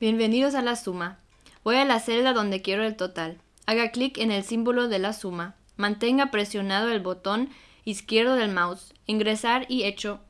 Bienvenidos a la suma. Voy a la celda donde quiero el total. Haga clic en el símbolo de la suma. Mantenga presionado el botón izquierdo del mouse. Ingresar y hecho.